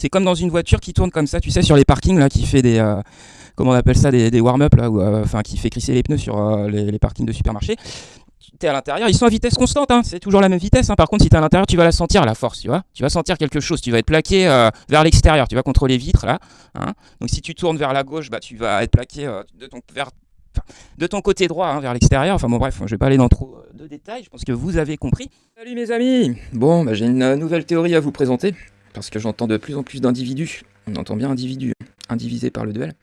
C'est comme dans une voiture qui tourne comme ça, tu sais, sur les parkings, là, qui fait des. euh, comment on appelle ça Des, warm-up, là, euh, enfin, qui fait crisser les pneus sur euh, les, parkings de supermarché. Tu es à l'intérieur, ils sont à vitesse constante, hein, c'est toujours la même vitesse. hein. Par contre, si tu es à l'intérieur, tu vas la sentir, la force, tu vois. Tu vas sentir quelque chose, tu vas être plaqué vers l'extérieur, tu vas contre les vitres, là. hein. Donc, si tu tournes vers la gauche, bah, tu vas être plaqué de, ton, côté droit, hein, vers l'extérieur. Enfin, bon, bref, je vais pas aller dans trop de détails, je pense que vous avez compris. Salut mes amis Bon, bah, j'ai une nouvelle théorie à vous présenter, parce que j'entends de plus en plus d'individus. On entend bien individu, indivisé par le duel.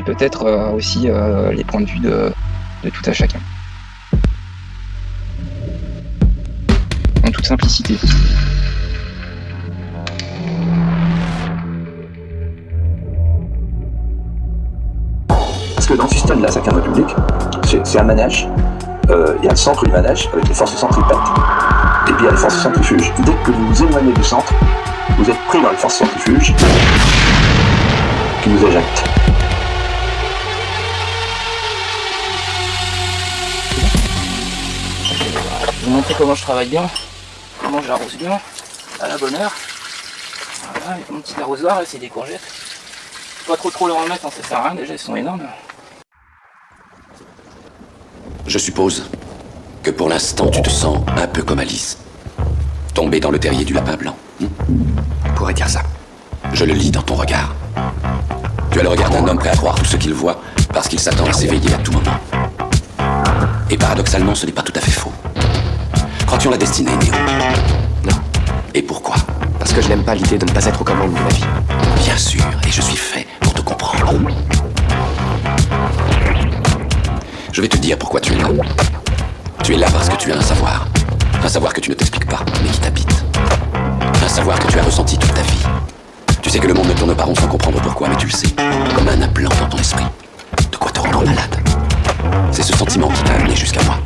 Respecter peut-être euh, aussi euh, les points de vue de, tout à chacun. En toute simplicité. Parce que dans le système de la 5 République, c'est un manège. Il y a le centre du manège avec les forces centripètes. Et puis il y a les forces centrifuges. Dès que vous vous éloignez du centre, vous êtes pris dans les forces centrifuges qui vous éjectent. Vous montrer comment je travaille bien, comment j'arrose bien, à la bonne heure. Voilà, avec mon petit arrosoir, là, c'est des courgettes. Pas trop trop leur en mettre, hein, ça sert à rien, déjà elles sont énormes. Je suppose que pour l'instant tu te sens un peu comme Alice. Tombée dans le terrier du lapin blanc. hmm pourrait dire ça. Je le lis dans ton regard. Tu as le regard d'un homme prêt à croire tout ce qu'il voit parce qu'il s'attend à s'éveiller à tout moment. Et paradoxalement, ce n'est pas tout à fait faux. La destinée, Néo Non, Et pourquoi parce que je n'aime pas l'idée de ne pas être aux commandes de ma vie. Bien sûr, et je suis fait pour te comprendre. Je vais te dire pourquoi tu es là. Tu es là parce que tu as un savoir. Un savoir que tu ne t'expliques pas, mais qui t'habite. Un savoir que tu as ressenti toute ta vie. Tu sais que le monde ne tourne pas rond sans comprendre pourquoi, mais tu le sais. Comme un implant dans ton esprit. De quoi te rendre malade. C'est ce sentiment qui t'a amené jusqu'à moi.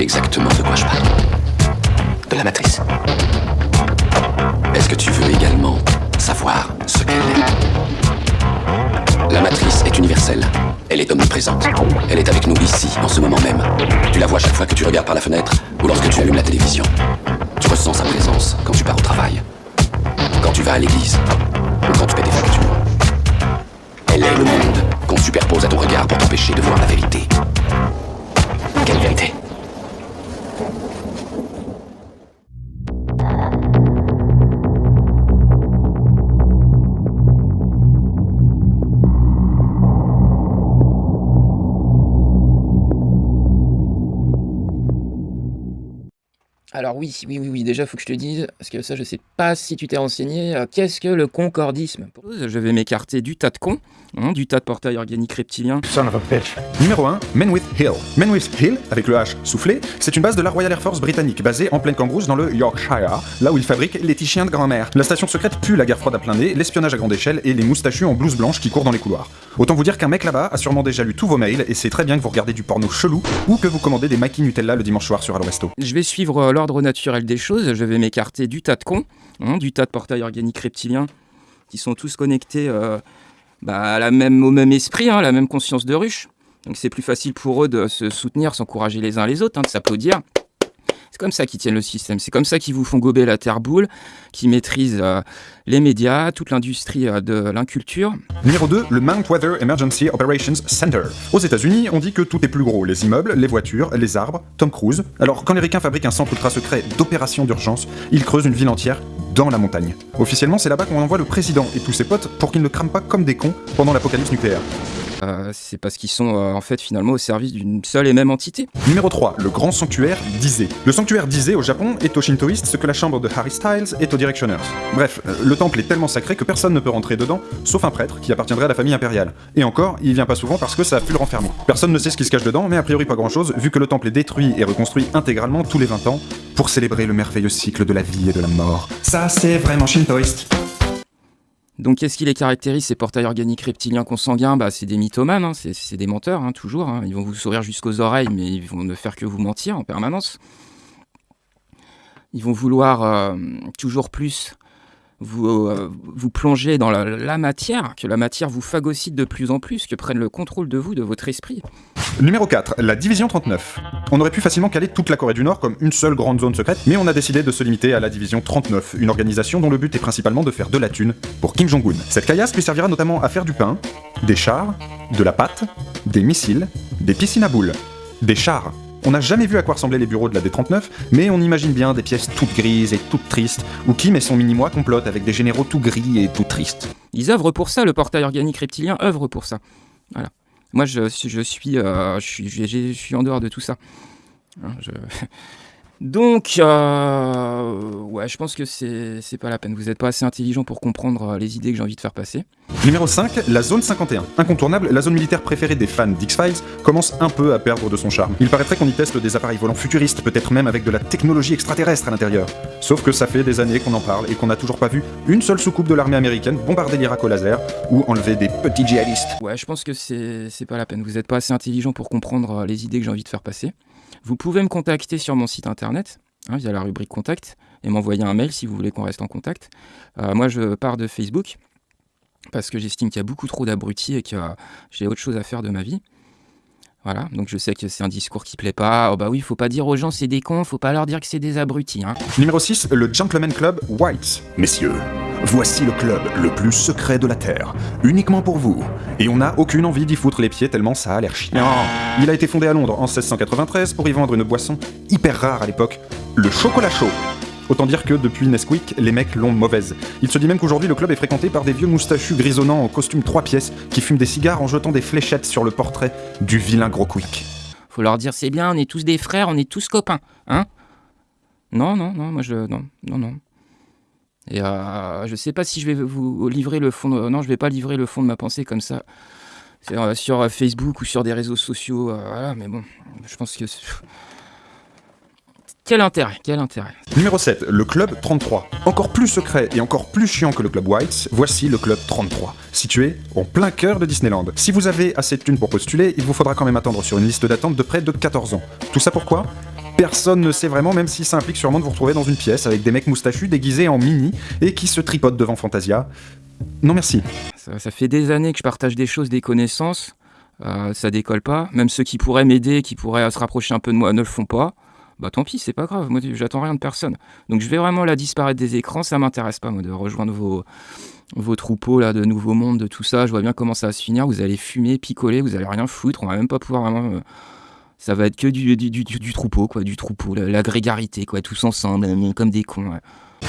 Exactement de quoi je parle De la matrice. Est-ce que tu veux également savoir ce qu'elle est? La matrice est universelle. Elle est omniprésente. Elle est avec nous ici, en ce moment même. Tu la vois chaque fois que tu regardes par la fenêtre ou lorsque tu allumes la télévision. Tu ressens sa présence quand tu pars au travail, quand tu vas à l'église ou quand tu paies tes factures. Elle est le monde qu'on superpose à ton regard pour t'empêcher de voir la vérité. Quelle vérité? Alors oui, oui, oui, oui, déjà faut que je te dise, parce que ça je sais pas si tu t'es renseigné, euh, qu'est-ce que le concordisme Je vais m'écarter du tas de cons, hein, du tas de portails organiques reptiliens. Son of a bitch. Numéro 1, Menwith Hill. Menwith Hill, avec le H soufflé, c'est une base de la Royal Air Force britannique, basée en pleine Cambrousse dans le Yorkshire, là où ils fabriquent les petits chiens de grand-mère. La station secrète pue la guerre froide à plein nez, l'espionnage à grande échelle et les moustachus en blouse blanche qui courent dans les couloirs. Autant vous dire qu'un mec là-bas a sûrement déjà lu tous vos mails et sait très bien que vous regardez du porno chelou ou que vous commandez des maquis Nutella le dimanche soir sur Allo Resto. Je vais suivre euh, l'ordre naturel des choses, je vais m'écarter du tas de cons, hein, du tas de portails organiques reptiliens, qui sont tous connectés euh, bah, à la même, au même esprit, hein, la même conscience de ruche. Donc c'est plus facile pour eux de se soutenir, s'encourager les uns les autres, hein, de s'applaudir. C'est comme ça qu'ils tiennent le système, c'est comme ça qu'ils vous font gober la terre boule, qui maîtrisent euh, les médias, toute l'industrie euh, de l'inculture. Numéro 2, le Mount Weather Emergency Operations Center. Aux États-Unis, on dit que tout est plus gros les immeubles, les voitures, les arbres, Tom Cruise. Alors, quand les ricains fabriquent un centre ultra secret d'opération d'urgence, ils creusent une ville entière dans la montagne. Officiellement, c'est là-bas qu'on envoie le président et tous ses potes pour qu'ils ne crament pas comme des cons pendant l'apocalypse nucléaire. Euh, c'est parce qu'ils sont euh, en fait finalement au service d'une seule et même entité. Numéro 3, le grand sanctuaire d'Ise. Le sanctuaire d'Ise au Japon est aux shintoïstes ce que la chambre de Harry Styles est aux Directioners. Bref, euh, le temple est tellement sacré que personne ne peut rentrer dedans, sauf un prêtre qui appartiendrait à la famille impériale. Et encore, il vient pas souvent parce que ça a pu le renfermer. Personne ne sait ce qui se cache dedans, mais a priori pas grand chose, vu que le temple est détruit et reconstruit intégralement tous les 20 ans, pour célébrer le merveilleux cycle de la vie et de la mort. Ça, c'est vraiment shintoïste. Donc qu'est-ce qui les caractérise ces portails organiques reptiliens consanguins? Bah, C'est des mythomanes, hein, c'est, des menteurs, hein, toujours. hein. Ils vont vous sourire jusqu'aux oreilles, mais ils vont ne faire que vous mentir en permanence. Ils vont vouloir euh, toujours plus vous, euh, vous plonger dans la, la matière, que la matière vous phagocyte de plus en plus, que prenne le contrôle de vous, de votre esprit. Numéro 4, la division 39. On aurait pu facilement caler toute la Corée du Nord comme une seule grande zone secrète, mais on a décidé de se limiter à la division 39, une organisation dont le but est principalement de faire de la thune pour Kim Jong-un. Cette caillasse lui servira notamment à faire du pain, des chars, de la pâte, des missiles, des piscines à boules, des chars. On n'a jamais vu à quoi ressemblaient les bureaux de la D39, mais on imagine bien des pièces toutes grises et toutes tristes, où Kim et son mini-moi complotent avec des généraux tout gris et tout tristes. Ils œuvrent pour ça, le portail organique reptilien œuvre pour ça. Voilà. Moi, je, euh, suis en dehors de tout ça. Hein, je- Donc, euh, ouais, je pense que c'est c'est pas la peine. Vous n'êtes pas assez intelligent pour comprendre euh, les idées que j'ai envie de faire passer. Numéro 5, la zone 51. Incontournable, la zone militaire préférée des fans d'X-Files commence un peu à perdre de son charme. Il paraîtrait qu'on y teste des appareils volants futuristes, peut-être même avec de la technologie extraterrestre à l'intérieur. Sauf que ça fait des années qu'on en parle et qu'on n'a toujours pas vu une seule soucoupe de l'armée américaine bombarder l'Irak au laser ou enlever des petits djihadistes. Ouais, je pense que c'est c'est pas la peine. Vous n'êtes pas assez intelligent pour comprendre euh, les idées que j'ai envie de faire passer. Vous pouvez me contacter sur mon site internet, hein, via la rubrique contact, et m'envoyer un mail si vous voulez qu'on reste en contact. Euh, moi, je pars de Facebook parce que j'estime qu'il y a beaucoup trop d'abrutis et que j'ai autre chose à faire de ma vie. Voilà, donc je sais que c'est un discours qui plaît pas. Oh bah oui, faut pas dire aux gens c'est des cons, faut pas leur dire que c'est des abrutis. Hein. Numéro 6, le Gentleman Club White. Messieurs, voici le club le plus secret de la Terre, uniquement pour vous. Et on n'a aucune envie d'y foutre les pieds tellement ça a l'air chiant. Il a été fondé à Londres en 1693 pour y vendre une boisson hyper rare à l'époque, le chocolat chaud. Autant dire que depuis Nesquik, les mecs l'ont mauvaise. Il se dit même qu'aujourd'hui le club est fréquenté par des vieux moustachus grisonnants en costume trois pièces qui fument des cigares en jetant des fléchettes sur le portrait du vilain gros quick. Faut leur dire c'est bien, on est tous des frères, on est tous copains, hein? Non, non, non, moi je non, non, non. Et euh, je sais pas si je vais vous livrer le fond. De, non, je vais pas livrer le fond de ma pensée comme ça euh, sur euh, Facebook ou sur des réseaux sociaux. euh, voilà, mais bon, je pense que quel intérêt, quel intérêt. Numéro 7, le club 33. Encore plus secret et encore plus chiant que le club White, voici le club 33, situé en plein cœur de Disneyland. Si vous avez assez de thunes pour postuler, il vous faudra quand même attendre sur une liste d'attente de près de 14 ans. Tout ça pourquoi? Personne ne sait vraiment, même si ça implique sûrement de vous retrouver dans une pièce avec des mecs moustachus déguisés en mini et qui se tripotent devant Fantasia. Non merci. Ça, ça fait des années que je partage des choses, des connaissances. euh, ça décolle pas. Même ceux qui pourraient m'aider, qui pourraient se rapprocher un peu de moi, ne le font pas. Bah tant pis, c'est pas grave. Moi, j'attends rien de personne. Donc je vais vraiment la disparaître des écrans. Ça m'intéresse pas, moi, de rejoindre vos, troupeaux là, de nouveaux mondes, de tout ça. Je vois bien comment ça va se finir. Vous allez fumer, picoler, vous allez rien foutre. On va même pas pouvoir vraiment. euh, ça va être que du, du, du- du- troupeau, quoi, du troupeau, la, grégarité, quoi, tous ensemble, euh, comme des cons.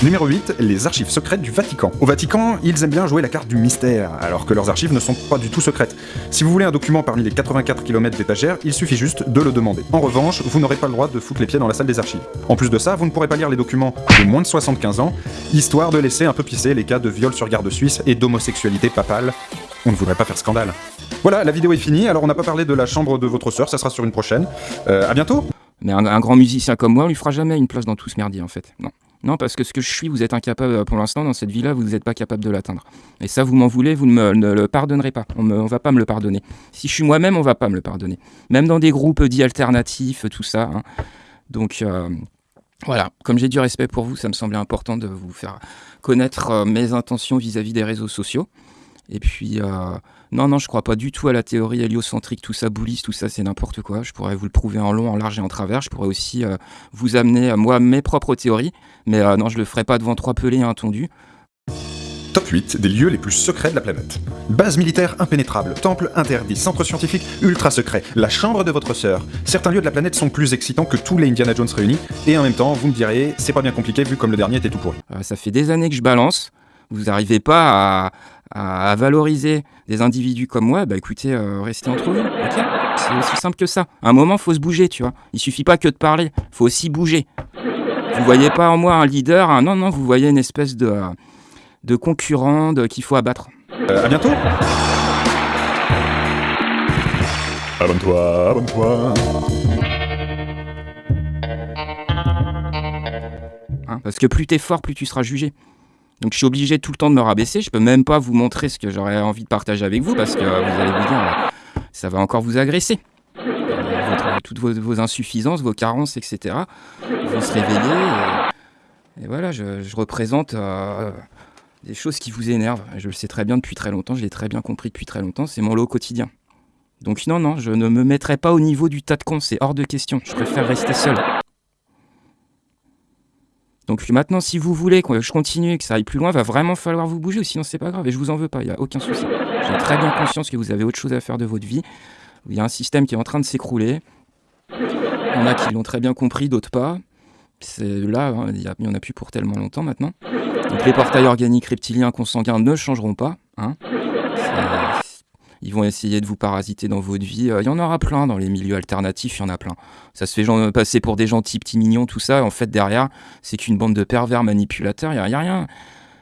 Numéro 8, les archives secrètes du Vatican. Au Vatican, ils aiment bien jouer la carte du mystère, alors que leurs archives ne sont pas du tout secrètes. Si vous voulez un document parmi les 84 km d'étagères, il suffit juste de le demander. En revanche, vous n'aurez pas le droit de foutre les pieds dans la salle des archives. En plus de ça, vous ne pourrez pas lire les documents de moins de 75 ans, histoire de laisser un peu pisser les cas de viol sur garde suisse et d'homosexualité papale. On ne voudrait pas faire scandale. Voilà, la vidéo est finie, alors on n'a pas parlé de la chambre de votre sœur, ça sera sur une prochaine. Euh, à bientôt Mais un, grand musicien comme moi, on lui fera jamais une place dans tout ce merdier, en fait. Non. Non, parce que ce que je suis, vous êtes incapable, euh, pour l'instant, dans cette vie-là, vous n'êtes pas capable de l'atteindre. Et ça, vous m'en voulez, vous ne me le pardonnerez pas. On ne va pas me le pardonner. Si je suis moi-même, on va pas me le pardonner. Même dans des groupes dits alternatifs, tout ça. hein. Donc, euh, voilà. Comme j'ai du respect pour vous, ça me semblait important de vous faire connaître euh, mes intentions vis-à-vis des réseaux sociaux. Et puis, euh, non, non, je crois pas du tout à la théorie héliocentrique, tout ça boulisse, tout ça c'est n'importe quoi. Je pourrais vous le prouver en long, en large et en travers. Je pourrais aussi euh, vous amener, moi, mes propres théories. Mais euh, non, je le ferai pas devant trois pelés et un tondu. Top 8 des lieux les plus secrets de la planète. Base militaire impénétrable, temple interdit, centre scientifique ultra secret, la chambre de votre sœur. Certains lieux de la planète sont plus excitants que tous les Indiana Jones réunis, et en même temps, vous me direz, c'est pas bien compliqué vu comme le dernier était tout pourri. Ça fait des années que je balance. Vous n'arrivez pas à, à- à valoriser des individus comme moi, bah écoutez, euh, restez entre vous. c'est aussi simple que ça. À un moment, faut se bouger, tu vois. Il suffit pas que de parler, faut aussi bouger. Vous voyez pas en moi un leader, non, non, vous voyez une espèce de, de concurrent qu'il faut abattre. Euh, à bientôt Abonne-toi, abonne-toi. hein, parce que plus t'es fort, plus tu seras jugé. Donc je suis obligé tout le temps de me rabaisser. Je peux même pas vous montrer ce que j'aurais envie de partager avec vous parce que euh, vous allez vous dire, euh, ça va encore vous agresser. Euh, toutes vos, insuffisances, vos carences, etc. Vont se réveiller. Et, voilà, je, représente des choses qui vous énervent. Je le sais très bien depuis très longtemps. Je l'ai très bien compris depuis très longtemps. C'est mon lot quotidien. Donc non, non, je ne me mettrai pas au niveau du tas de cons. C'est hors de question. Je préfère rester seul. Donc maintenant, si vous voulez que je continue, que ça aille plus loin, va vraiment falloir vous bouger, ou sinon c'est pas grave, et je vous en veux pas, il n'y a aucun souci. J'ai très bien conscience que vous avez autre chose à faire de votre vie. Il y a un système qui est en train de s'écrouler. Il y en a qui l'ont très bien compris, d'autres pas. C'est là, hein, il y a- il y en a plus pour tellement longtemps maintenant. Donc les portails organiques reptiliens consanguins ne changeront pas. hein. Ils vont essayer de vous parasiter dans votre vie. Euh, Il y en aura plein dans les milieux alternatifs, il y en a plein. Ça se fait gen- passer pour des gentils petits mignons, tout ça. En fait, derrière, c'est qu'une bande de pervers manipulateurs, il n'y a, rien.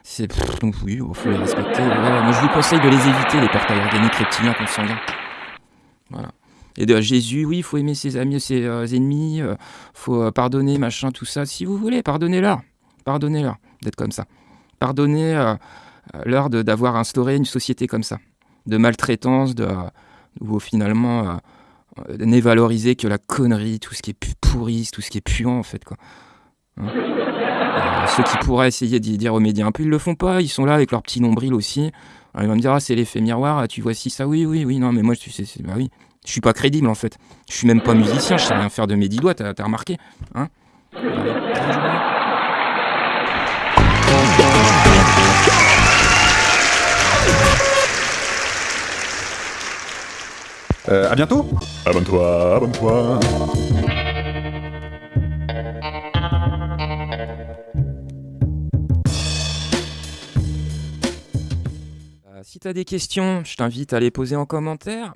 C'est donc oui, il faut les respecter. Voilà. Moi, je vous conseille de les éviter, les portails organiques reptiliens consanguins. Voilà. Et de Jésus, oui, il faut aimer ses amis, ses euh, ennemis, il faut euh, pardonner, machin, tout ça. Si vous voulez, pardonnez-leur. Pardonnez-leur d'être comme ça. Pardonnez-leur d'avoir instauré une société comme ça. De maltraitance, de, où finalement, euh, euh, n'est valorisé que la connerie, tout ce qui est pourri, tout ce qui est puant, en fait. Quoi. Hein Euh, ceux qui pourraient essayer d'y d'y remédier un peu, ils le font pas. Ils sont là avec leur petit nombril aussi. Ils vont me dire, ah, c'est l'effet miroir, ah, tu vois si ça, oui, oui, oui, non, mais moi, tu sais, bah oui. Je suis pas crédible, en fait. Je suis même pas musicien, je sais rien faire de mes dix doigts, t'as remarqué hein Euh, à bientôt Abonne-toi, abonne-toi. Euh, si t'as des questions, je t'invite à les poser en commentaire.